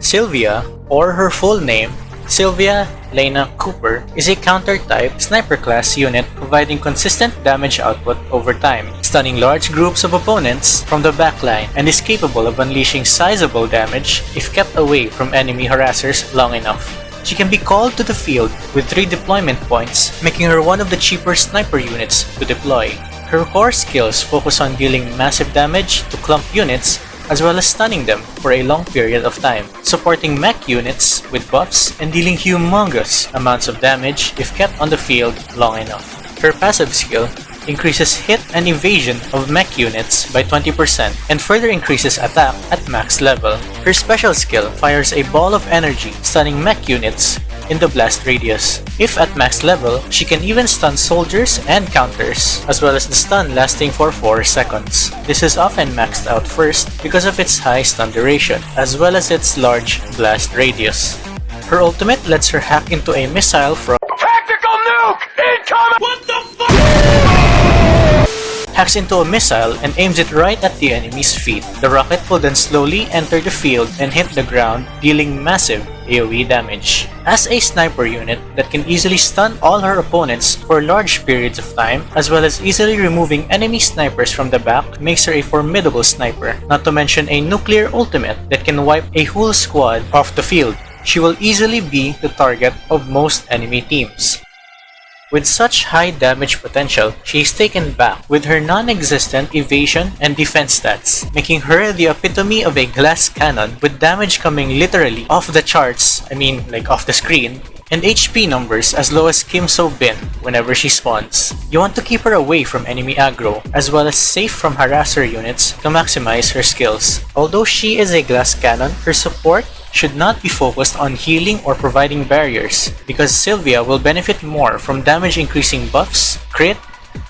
Sylvia, or her full name, Sylvia Lena Cooper is a counter-type sniper class unit providing consistent damage output over time, stunning large groups of opponents from the backline and is capable of unleashing sizable damage if kept away from enemy harassers long enough. She can be called to the field with 3 deployment points, making her one of the cheaper sniper units to deploy. Her core skills focus on dealing massive damage to clump units as well as stunning them for a long period of time, supporting mech units with buffs and dealing humongous amounts of damage if kept on the field long enough. Her passive skill increases hit and evasion of mech units by 20% and further increases attack at max level. Her special skill fires a ball of energy, stunning mech units in the blast radius. If at max level, she can even stun soldiers and counters, as well as the stun lasting for 4 seconds. This is often maxed out first because of its high stun duration, as well as its large blast radius. Her ultimate lets her hack into a missile from Tactical nuke incoming! What the fuck? Hacks into a missile and aims it right at the enemy's feet. The rocket will then slowly enter the field and hit the ground, dealing massive AoE damage. As a sniper unit that can easily stun all her opponents for large periods of time, as well as easily removing enemy snipers from the back, makes her a formidable sniper, not to mention a nuclear ultimate that can wipe a whole squad off the field. She will easily be the target of most enemy teams. With such high damage potential, she is taken back with her non-existent evasion and defense stats, making her the epitome of a glass cannon with damage coming literally off the charts, I mean like off the screen, and HP numbers as low as Kim So Bin whenever she spawns. You want to keep her away from enemy aggro, as well as safe from harasser units to maximize her skills. Although she is a glass cannon, her support should not be focused on healing or providing barriers, because Sylvia will benefit more from damage increasing buffs, crit,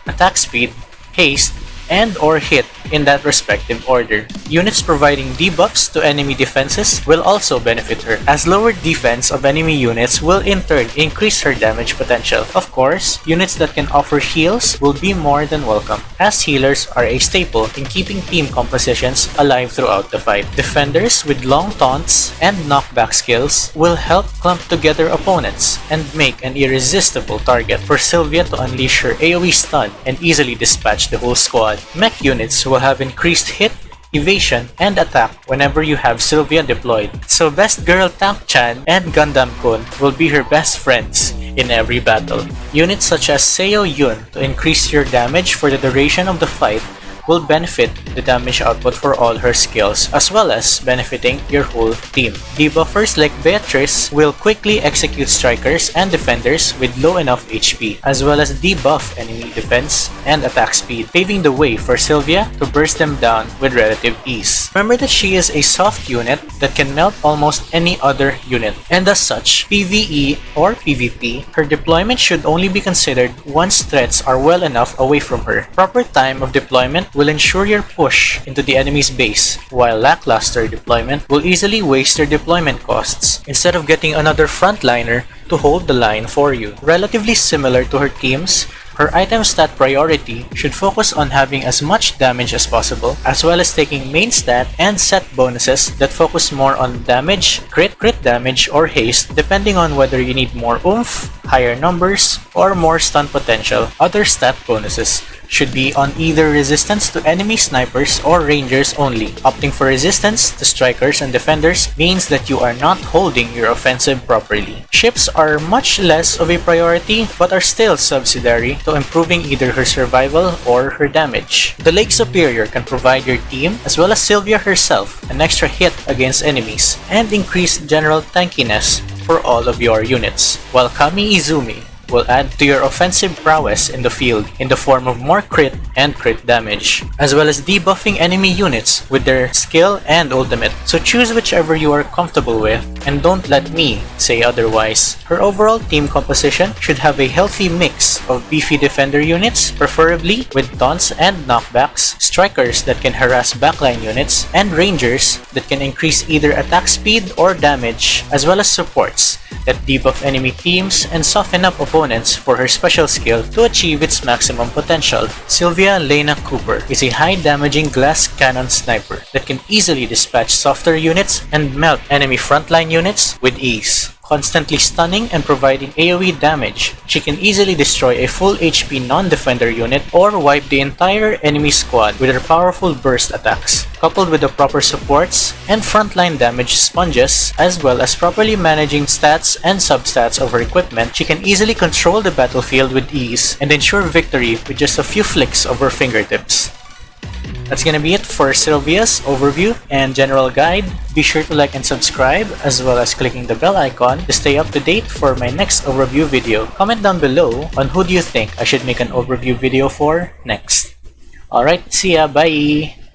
attack speed, haste, and or hit in that respective order. Units providing debuffs to enemy defenses will also benefit her, as lower defense of enemy units will in turn increase her damage potential. Of course, units that can offer heals will be more than welcome, as healers are a staple in keeping team compositions alive throughout the fight. Defenders with long taunts and knockback skills will help clump together opponents and make an irresistible target for Sylvia to unleash her AoE stun and easily dispatch the whole squad. Mech units will have increased hit, evasion, and attack whenever you have Sylvia deployed. So Best Girl Tank Chan and Gundam Kun will be her best friends in every battle. Units such as Seo Yun to increase your damage for the duration of the fight will benefit the damage output for all her skills, as well as benefiting your whole team. Debuffers like Beatrice will quickly execute strikers and defenders with low enough HP, as well as debuff enemy defense and attack speed, paving the way for Sylvia to burst them down with relative ease. Remember that she is a soft unit that can melt almost any other unit, and as such, PvE or PvP, her deployment should only be considered once threats are well enough away from her. Proper time of deployment will ensure your push into the enemy's base, while lackluster deployment will easily waste your deployment costs instead of getting another frontliner to hold the line for you. Relatively similar to her teams, her item stat priority should focus on having as much damage as possible, as well as taking main stat and set bonuses that focus more on damage, crit, crit damage, or haste, depending on whether you need more oomph, higher numbers, or more stun potential. Other stat bonuses should be on either resistance to enemy snipers or rangers only. Opting for resistance to strikers and defenders means that you are not holding your offensive properly. Ships are much less of a priority but are still subsidiary to improving either her survival or her damage. The Lake Superior can provide your team, as well as Sylvia herself, an extra hit against enemies and increase general tankiness for all of your units, while Kami Izumi will add to your offensive prowess in the field in the form of more crit and crit damage, as well as debuffing enemy units with their skill and ultimate. So choose whichever you are comfortable with, and don't let me say otherwise. Her overall team composition should have a healthy mix of beefy defender units, preferably with taunts and knockbacks, strikers that can harass backline units, and rangers that can increase either attack speed or damage, as well as supports that debuff enemy teams and soften up opponents for her special skill to achieve its maximum potential. Sylvia Lena Cooper is a high damaging glass cannon sniper that can easily dispatch softer units and melt enemy frontline units with ease constantly stunning and providing AoE damage. She can easily destroy a full HP non-defender unit or wipe the entire enemy squad with her powerful burst attacks. Coupled with the proper supports and frontline damage sponges, as well as properly managing stats and substats of her equipment, she can easily control the battlefield with ease and ensure victory with just a few flicks of her fingertips. That's gonna be it for Sylvia's overview and general guide. Be sure to like and subscribe as well as clicking the bell icon to stay up to date for my next overview video. Comment down below on who do you think I should make an overview video for next. Alright, see ya, bye!